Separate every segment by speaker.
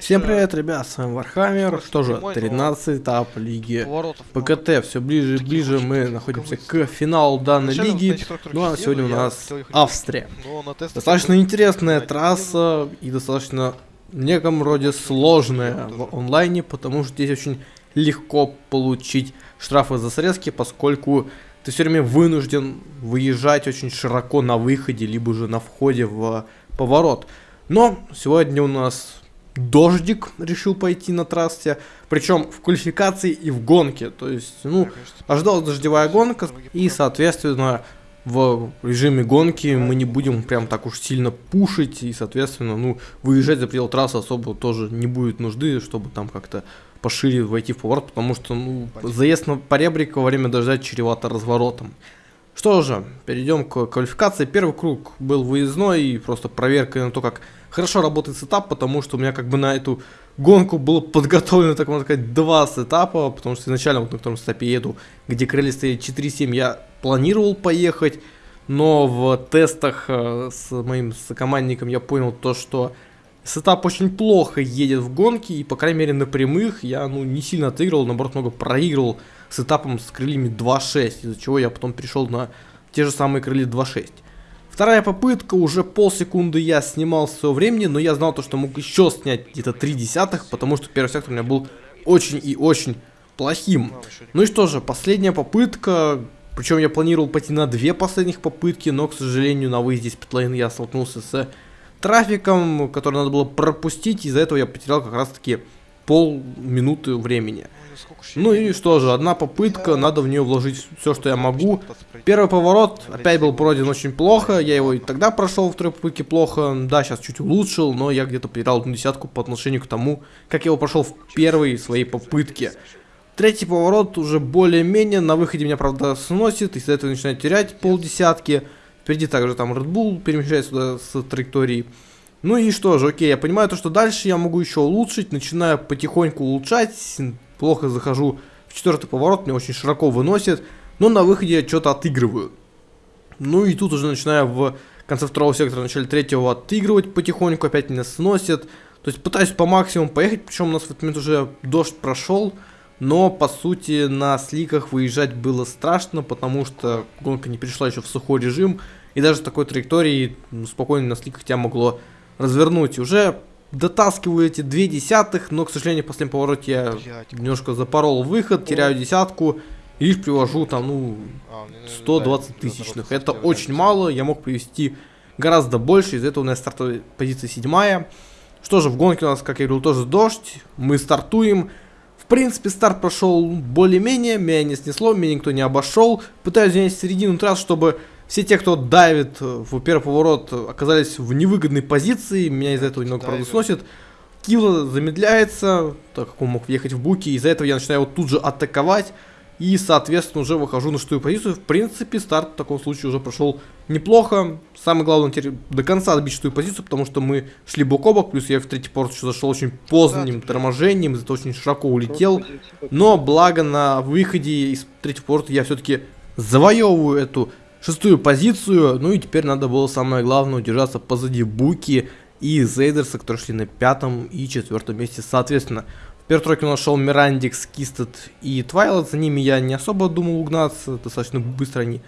Speaker 1: Всем привет, ребят, с вами Warhammer, что же, 13 этап лиги ПКТ, все ближе и ближе мы находимся к финалу данной лиги, ну а сегодня у нас Австрия. Достаточно интересная трасса и достаточно в неком роде сложная в онлайне, потому что здесь очень легко получить штрафы за срезки, поскольку ты все время вынужден выезжать очень широко на выходе, либо же на входе в поворот. Но сегодня у нас дождик решил пойти на трассе, причем в квалификации и в гонке. То есть, ну, ожидалась дождевая гонка, и, соответственно, в режиме гонки мы не будем прям так уж сильно пушить, и, соответственно, ну, выезжать за предел трассы особо тоже не будет нужды, чтобы там как-то пошире войти в поворот, потому что, ну, заезд на поребрика во время дождя чревато разворотом. Что же, перейдем к квалификации. Первый круг был выездной и просто проверка на то, как хорошо работает сетап, потому что у меня как бы на эту гонку было подготовлено, так можно сказать, два сетапа, потому что изначально вот на втором сетапе еду, где крылья стоят 4.7, я планировал поехать, но в тестах э, с моим сокомандником я понял то, что сетап очень плохо едет в гонке, и по крайней мере на прямых я ну не сильно отыгрывал, наоборот много проигрывал с этапом с крыльями 2.6, из-за чего я потом перешел на те же самые крылья 2.6. Вторая попытка, уже полсекунды я снимал своего времени, но я знал то, что мог еще снять где-то 3 десятых, потому что первый сектор у меня был очень и очень плохим. Ну и что же, последняя попытка, причем я планировал пойти на две последних попытки, но, к сожалению, на выезде с питлейн я столкнулся с трафиком, который надо было пропустить, из-за этого я потерял как раз-таки полминуты времени. Ну и что же, одна попытка, надо в нее вложить все, что я могу. Первый поворот опять был пройден очень плохо, я его и тогда прошел в второй попытке плохо. Да, сейчас чуть улучшил, но я где-то потерял одну десятку по отношению к тому, как я его прошел в первой своей попытке. Третий поворот уже более-менее, на выходе меня, правда, сносит, из-за этого начинает терять полдесятки. Впереди также там Red Bull перемещается сюда с траектории. Ну и что же, окей, я понимаю то, что дальше я могу еще улучшить, начинаю потихоньку улучшать, плохо захожу в четвертый поворот, меня очень широко выносит, но на выходе что-то отыгрываю. Ну и тут уже начинаю в конце второго сектора, начале третьего отыгрывать потихоньку, опять меня сносит. То есть пытаюсь по максимуму поехать, причем у нас в этот момент уже дождь прошел, но по сути на сликах выезжать было страшно, потому что гонка не перешла еще в сухой режим, и даже с такой траектории ну, спокойно на сликах тебя могло развернуть. Уже дотаскиваю эти две десятых, но, к сожалению, в последнем повороте я немножко запорол выход, теряю десятку. И лишь привожу там, ну, 120 а, тысячных. Это очень мало, я мог привести гораздо больше, из-за этого у нас стартовая позиция седьмая. Что же, в гонке у нас, как я говорил, тоже дождь, мы стартуем. В принципе, старт прошел более-менее, меня не снесло, меня никто не обошел. Пытаюсь занять середину трасс, чтобы все те, кто давит в первый поворот, оказались в невыгодной позиции. Меня из-за этого немного, правда, сносит. Килла замедляется, так как он мог въехать в буки. Из-за этого я начинаю его тут же атаковать. И, соответственно, уже выхожу на шестую позицию. В принципе, старт в таком случае уже прошел неплохо. Самое главное, теперь до конца отбить шестую позицию, потому что мы шли бок о бок. Плюс я в третий порт еще зашел очень поздним торможением, из-за этого очень широко улетел. Но, благо, на выходе из третьего порта я все-таки завоевываю эту шестую позицию. Ну и теперь надо было самое главное удержаться позади Буки и Зейдерса, которые шли на пятом и четвертом месте соответственно. В первой тройке у нас шел Мирандикс, Кистед и Твайлот. За ними я не особо думал угнаться, достаточно быстро они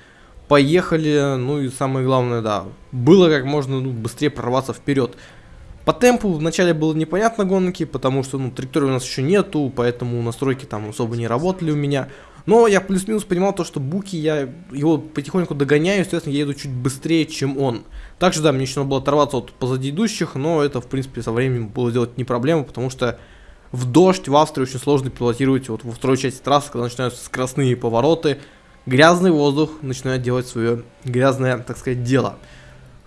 Speaker 1: поехали. Ну и самое главное, да, было как можно ну, быстрее прорваться вперед. По темпу вначале было непонятно гонки, потому что ну, траектории у нас еще нету, поэтому настройки там особо не работали у меня. Но я плюс-минус понимал то, что Буки, я его потихоньку догоняю, естественно, я еду чуть быстрее, чем он. Также, да, мне еще надо было оторваться от позади идущих, но это, в принципе, со временем было делать не проблема, потому что в дождь в Австрии очень сложно пилотировать вот во второй части трассы, когда начинаются скоростные повороты, грязный воздух начинает делать свое грязное, так сказать, дело.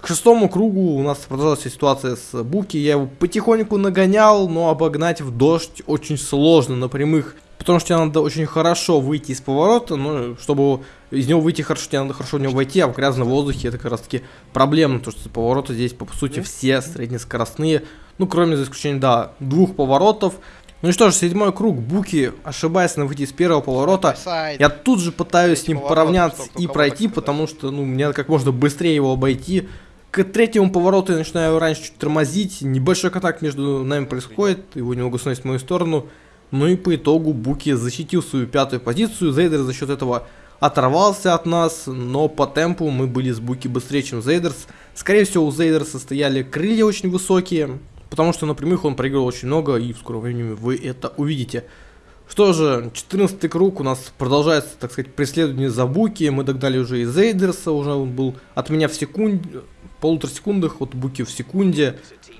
Speaker 1: К шестому кругу у нас продолжалась ситуация с Буки, я его потихоньку нагонял, но обогнать в дождь очень сложно на прямых Потому что тебе надо очень хорошо выйти из поворота, но чтобы из него выйти хорошо, тебе надо хорошо в него войти, а в грязном воздухе это как раз таки проблема, потому что повороты здесь, по сути, все среднескоростные, ну, кроме за исключением, да, двух поворотов. Ну и что ж, седьмой круг, Буки, ошибаясь на выйти из первого поворота, я тут же пытаюсь с ним поравняться и пройти, потому что, ну, мне как можно быстрее его обойти, К третьему повороту я начинаю раньше чуть тормозить, небольшой контакт между нами происходит, его немного сносит в мою сторону, ну и по итогу Буки защитил свою пятую позицию, Зейдер за счет этого оторвался от нас, но по темпу мы были с Буки быстрее, чем Зейдерс. Скорее всего, у Зейдерса стояли крылья очень высокие, потому что на прямых он проиграл очень много, и в скором времени вы это увидите. Что же, 14 круг у нас продолжается, так сказать, преследование за Буки. Мы догнали уже и Зейдерса, уже он был от меня в секунде, полутора секундах, вот Буки в секунде.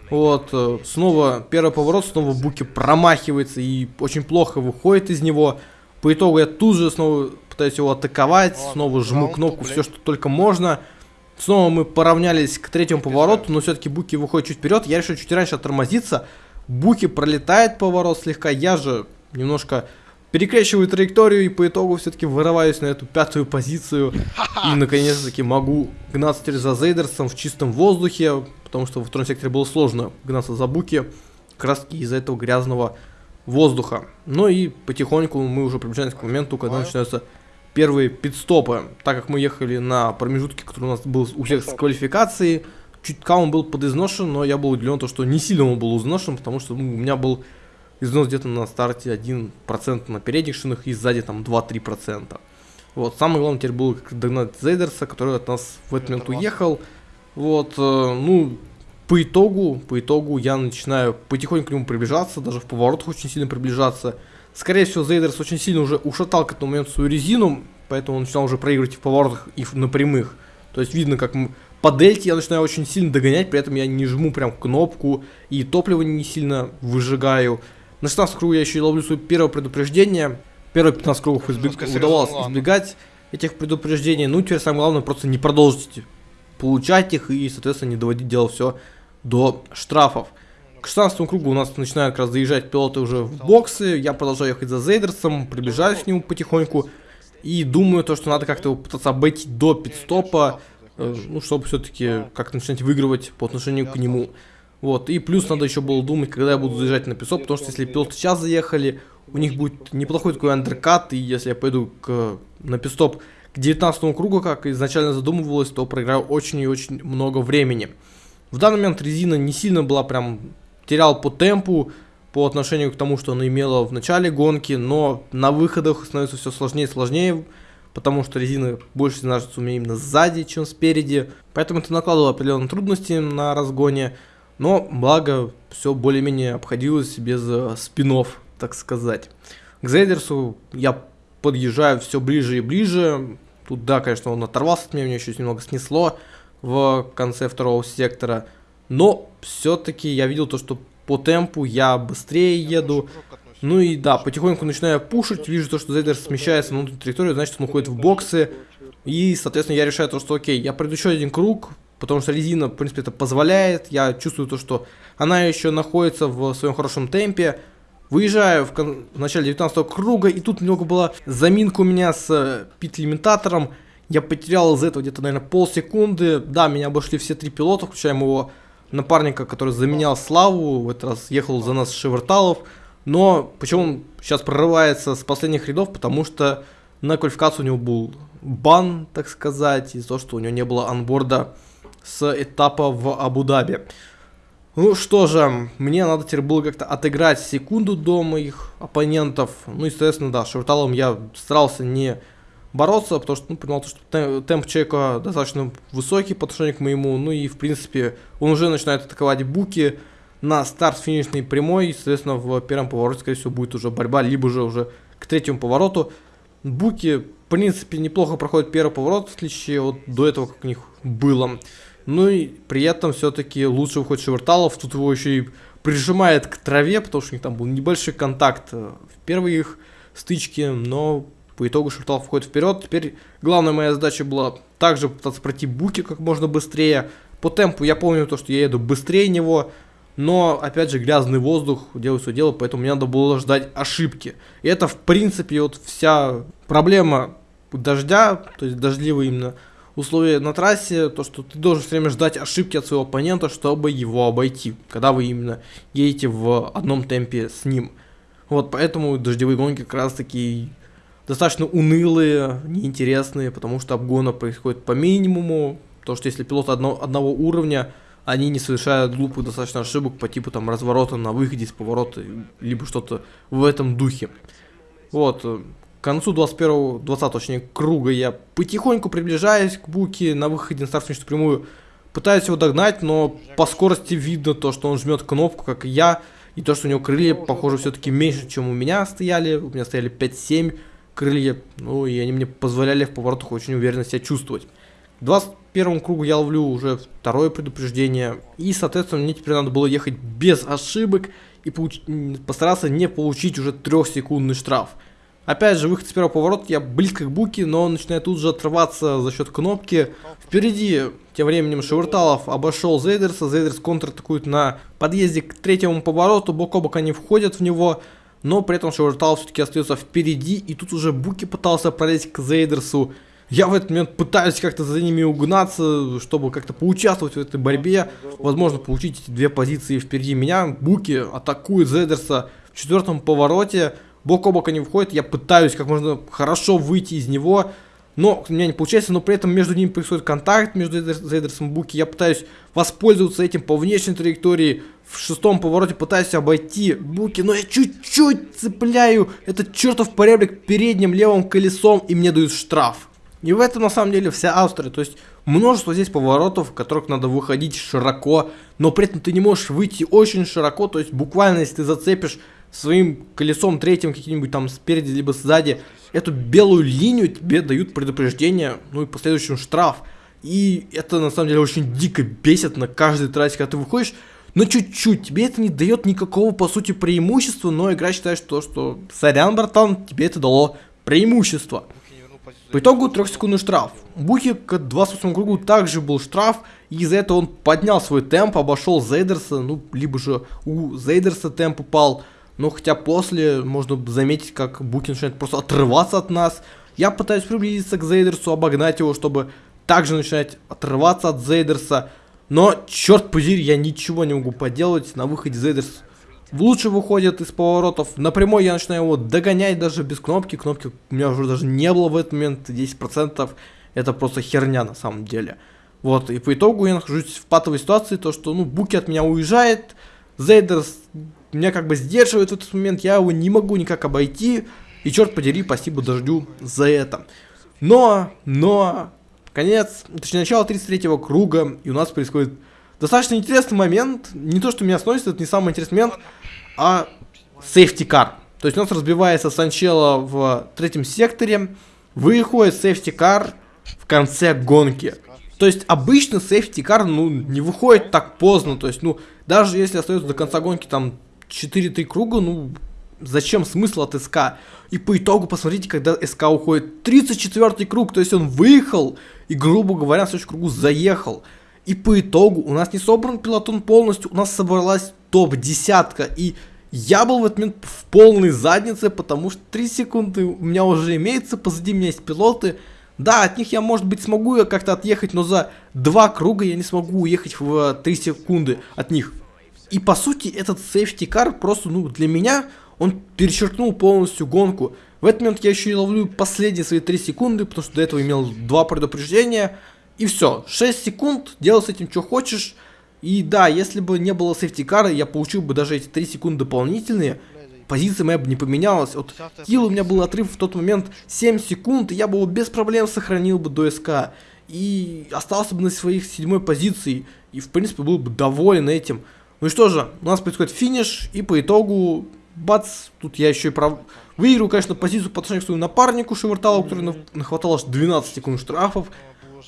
Speaker 1: Вот, э, снова первый поворот, снова Буки промахивается и очень плохо выходит из него. По итогу я тут же снова пытаюсь его атаковать, снова жму кнопку, все что только можно. Снова мы поравнялись к третьему повороту, но все-таки Буки выходит чуть вперед. Я решил чуть раньше оттормозиться. Буки пролетает поворот слегка, я же немножко перекрещиваю траекторию и по итогу все-таки вырываюсь на эту пятую позицию. И наконец-таки могу гнаться теперь за Зейдерсом в чистом воздухе, потому что во втором секторе было сложно гнаться за Буки, краски из-за этого грязного воздуха. Ну и потихоньку мы уже приближаемся к моменту, когда начинаются первые пидстопы. Так как мы ехали на промежутке, который у нас был у всех с квалификацией, чутка он был подизношен, но я был удивлен, то, что не сильно он был изношен, потому что ну, у меня был износ где-то на старте 1% на передних шинах и сзади там 2-3%. Вот, самое главное теперь было догнать Зейдерса, который от нас в этот момент уехал. Вот, э, ну, по итогу, по итогу я начинаю потихоньку к нему приближаться, даже в поворотах очень сильно приближаться. Скорее всего, Зейдерс очень сильно уже ушатал к этому моменту свою резину, поэтому он начинал уже проигрывать и в поворотах, и на прямых. То есть видно, как по дельте я начинаю очень сильно догонять, при этом я не жму прям кнопку, и топливо не сильно выжигаю. На 16 кругу я еще и ловлю свое первое предупреждение. Первые 15 кругов избег... удавалось избегать этих предупреждений. Ну, теперь самое главное просто не продолжить получать их и, соответственно, не доводить дело все до штрафов. К 16 кругу у нас начинают как раз заезжать пилоты уже в боксы. Я продолжаю ехать за Зейдерсом, приближаюсь к нему потихоньку. И думаю, то, что надо как-то пытаться обойти до пидстопа, э, ну, чтобы все-таки как-то начинать выигрывать по отношению к нему. Вот, и плюс надо еще было думать, когда я буду заезжать на песок, потому что если пилоты сейчас заехали, у них будет неплохой такой андеркат, и если я пойду к, на пистоп к 19 кругу, как изначально задумывалось, то проиграю очень и очень много времени. В данный момент резина не сильно была прям, терял по темпу, по отношению к тому, что она имела в начале гонки, но на выходах становится все сложнее и сложнее, потому что резина больше значится у меня именно сзади, чем спереди, поэтому это накладывало определенные трудности на разгоне, но, благо, все более-менее обходилось без э, спинов, так сказать. К Зейдерсу я подъезжаю все ближе и ближе. Тут, да, конечно, он оторвался от меня, меня еще немного снесло в конце второго сектора. Но все-таки я видел то, что по темпу я быстрее еду. Ну и да, потихоньку начинаю пушить, вижу то, что Зейдер смещается на внутреннюю территорию, значит он уходит в боксы. И, соответственно, я решаю то, что окей, я пройду еще один круг, потому что резина, в принципе, это позволяет. Я чувствую то, что она еще находится в своем хорошем темпе. Выезжаю в, кон... в начале 19 круга, и тут немного была заминка у меня с э, пит-лимитатором. Я потерял из этого где-то, наверное, полсекунды. Да, меня обошли все три пилота, включая моего напарника, который заменял Славу. В этот раз ехал за нас Шеверталов. Но почему он сейчас прорывается с последних рядов? Потому что на квалификацию у него был бан, так сказать, из-за того, что у него не было анборда с этапа в Абу-Даби. Ну что же, мне надо теперь было как-то отыграть секунду до моих оппонентов. Ну, естественно, да, Шеверталом я старался не бороться, потому что ну, понимал, что темп человека достаточно высокий по отношению к моему. Ну и, в принципе, он уже начинает атаковать буки на старт финишной прямой. Соответственно, в первом повороте, скорее всего, будет уже борьба, либо же уже к третьему повороту. Буки, в принципе, неплохо проходят первый поворот, в отличие от до этого, как у них было. Ну и при этом все-таки лучше выходит Шеверталов. Тут его еще и прижимает к траве, потому что у них там был небольшой контакт э, в первой их стычке, но по итогу Шеверталов входит вперед. Теперь главная моя задача была также пытаться пройти Буки как можно быстрее. По темпу я помню то, что я еду быстрее него, но опять же грязный воздух делает свое дело, поэтому мне надо было ждать ошибки. И это в принципе вот вся проблема дождя, то есть дождливый именно условия на трассе, то, что ты должен все время ждать ошибки от своего оппонента, чтобы его обойти, когда вы именно едете в одном темпе с ним. Вот поэтому дождевые гонки как раз таки достаточно унылые, неинтересные, потому что обгона происходит по минимуму, то что если пилоты одно, одного уровня, они не совершают глупых достаточно ошибок по типу там разворота на выходе из поворота, либо что-то в этом духе. Вот, э, к концу 21 20 точнее, круга я потихоньку приближаюсь к Буке на выходе на старт прямую. Пытаюсь его догнать, но по скорости видно то, что он жмет кнопку, как и я. И то, что у него крылья, похоже, все-таки меньше, чем у меня стояли. У меня стояли 5-7 крылья. Ну, и они мне позволяли в поворотах очень уверенно себя чувствовать. В 21 кругу я ловлю уже второе предупреждение. И, соответственно, мне теперь надо было ехать без ошибок и получ... постараться не получить уже трехсекундный штраф. Опять же, выход с первого поворота, я близко к буке, но он начинает тут же отрываться за счет кнопки. Впереди, тем временем, Шеверталов обошел Зейдерса, Зейдерс контратакует на подъезде к третьему повороту, бок о бок они входят в него, но при этом Шеверталов все-таки остается впереди, и тут уже Буки пытался пролезть к Зейдерсу. Я в этот момент пытаюсь как-то за ними угнаться, чтобы как-то поучаствовать в этой борьбе, возможно, получить эти две позиции впереди меня. Буки атакует Зейдерса в четвертом повороте, бок о бок они входят, я пытаюсь как можно хорошо выйти из него, но у меня не получается, но при этом между ними происходит контакт, между Зейдерсом и Буки, я пытаюсь воспользоваться этим по внешней траектории, в шестом повороте пытаюсь обойти Буки, но я чуть-чуть цепляю этот чертов поребрик передним левым колесом, и мне дают штраф. И в этом на самом деле вся Австрия, то есть множество здесь поворотов, в которых надо выходить широко, но при этом ты не можешь выйти очень широко, то есть буквально если ты зацепишь своим колесом третьим каким-нибудь там спереди либо сзади эту белую линию тебе дают предупреждение, ну и последующим штраф. И это на самом деле очень дико бесит на каждой трассе, когда ты выходишь, но чуть-чуть, тебе это не дает никакого по сути преимущества, но игра считает, что, что сорян, братан, тебе это дало преимущество. По итогу трехсекундный штраф. Бухи к 28 кругу также был штраф, и из-за этого он поднял свой темп, обошел Зейдерса, ну, либо же у Зейдерса темп упал, но хотя после можно заметить, как Буки начинает просто отрываться от нас. Я пытаюсь приблизиться к Зейдерсу, обогнать его, чтобы также начинать отрываться от Зейдерса. Но, черт позери, я ничего не могу поделать. На выходе Зейдерс лучше выходит из поворотов. Напрямую я начинаю его догонять даже без кнопки. Кнопки у меня уже даже не было в этот момент. 10% это просто херня на самом деле. Вот, и по итогу я нахожусь в патовой ситуации, то что, ну, Буки от меня уезжает, Зейдерс меня как бы сдерживает этот момент, я его не могу никак обойти, и черт подери, спасибо дождю за это. Но, но, конец, точнее начало 33-го круга, и у нас происходит достаточно интересный момент, не то, что меня сносит, это не самый интересный момент, а сейфти кар. То есть у нас разбивается Санчело в третьем секторе, выходит сейфти кар в конце гонки. То есть обычно сейфти кар, ну, не выходит так поздно, то есть, ну, даже если остается до конца гонки там 4-3 круга, ну, зачем смысл от СК? И по итогу, посмотрите, когда СК уходит 34 круг, то есть он выехал и, грубо говоря, в следующем кругу заехал. И по итогу у нас не собран пилотон полностью, у нас собралась топ-десятка. И я был в этот момент в полной заднице, потому что 3 секунды у меня уже имеется, позади меня есть пилоты. Да, от них я, может быть, смогу как-то отъехать, но за два круга я не смогу уехать в 3 секунды от них. И по сути этот сейфти-кар просто, ну, для меня, он перечеркнул полностью гонку. В этот момент я еще и ловлю последние свои 3 секунды, потому что до этого имел два предупреждения. И все, 6 секунд, делай с этим что хочешь. И да, если бы не было сейфти-кара, я получил бы даже эти 3 секунды дополнительные. Позиция моя бы не поменялась. Вот килл у меня был отрыв в тот момент 7 секунд, и я бы его без проблем сохранил бы до СК. И остался бы на своих седьмой позиции. И в принципе был бы доволен этим. Ну и что же, у нас происходит финиш, и по итогу, бац, тут я еще и прав... Выиграю, конечно, позицию по отношению к своему напарнику Шеверталу, который нахватал аж 12 секунд штрафов,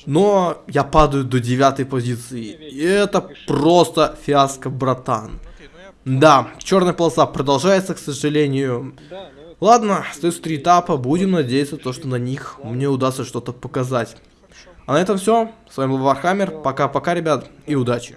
Speaker 1: но я падаю до девятой позиции. И это просто фиаско, братан. Да, черная полоса продолжается, к сожалению. Ладно, остается три этапа, будем надеяться, то, что на них мне удастся что-то показать. А на этом все. С вами был Warhammer. Пока-пока, ребят, и удачи.